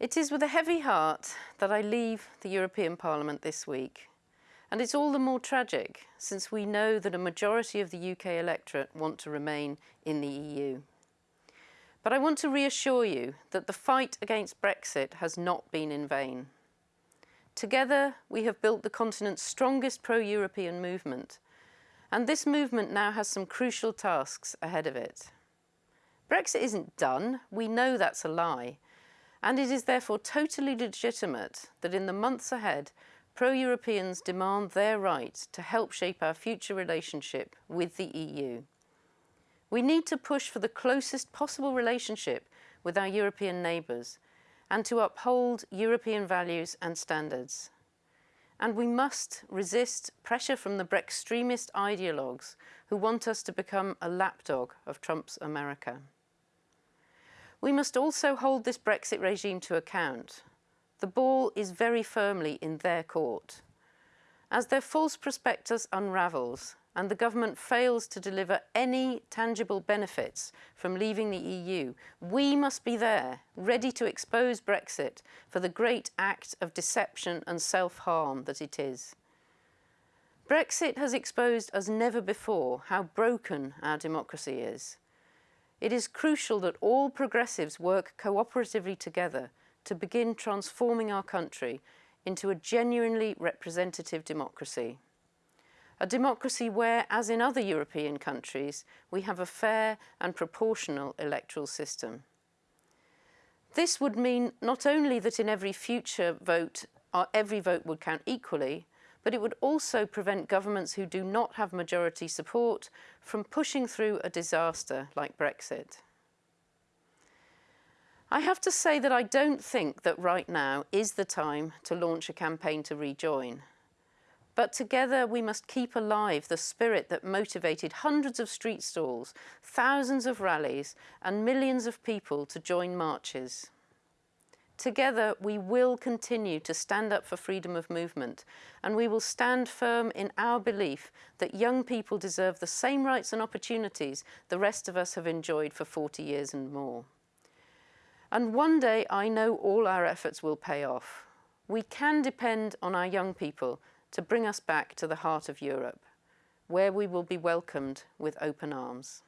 It is with a heavy heart that I leave the European Parliament this week. And it's all the more tragic since we know that a majority of the UK electorate want to remain in the EU. But I want to reassure you that the fight against Brexit has not been in vain. Together, we have built the continent's strongest pro-European movement, and this movement now has some crucial tasks ahead of it. Brexit isn't done, we know that's a lie, and it is therefore totally legitimate that in the months ahead, pro-Europeans demand their right to help shape our future relationship with the EU. We need to push for the closest possible relationship with our European neighbours and to uphold European values and standards. And we must resist pressure from the Brextremist ideologues who want us to become a lapdog of Trump's America. We must also hold this Brexit regime to account. The ball is very firmly in their court. As their false prospectus unravels, and the government fails to deliver any tangible benefits from leaving the EU, we must be there, ready to expose Brexit for the great act of deception and self-harm that it is. Brexit has exposed as never before how broken our democracy is. It is crucial that all progressives work cooperatively together to begin transforming our country into a genuinely representative democracy a democracy where, as in other European countries, we have a fair and proportional electoral system. This would mean not only that in every future vote, every vote would count equally, but it would also prevent governments who do not have majority support from pushing through a disaster like Brexit. I have to say that I don't think that right now is the time to launch a campaign to rejoin. But together we must keep alive the spirit that motivated hundreds of street stalls, thousands of rallies and millions of people to join marches. Together we will continue to stand up for freedom of movement and we will stand firm in our belief that young people deserve the same rights and opportunities the rest of us have enjoyed for 40 years and more. And one day I know all our efforts will pay off. We can depend on our young people to bring us back to the heart of Europe, where we will be welcomed with open arms.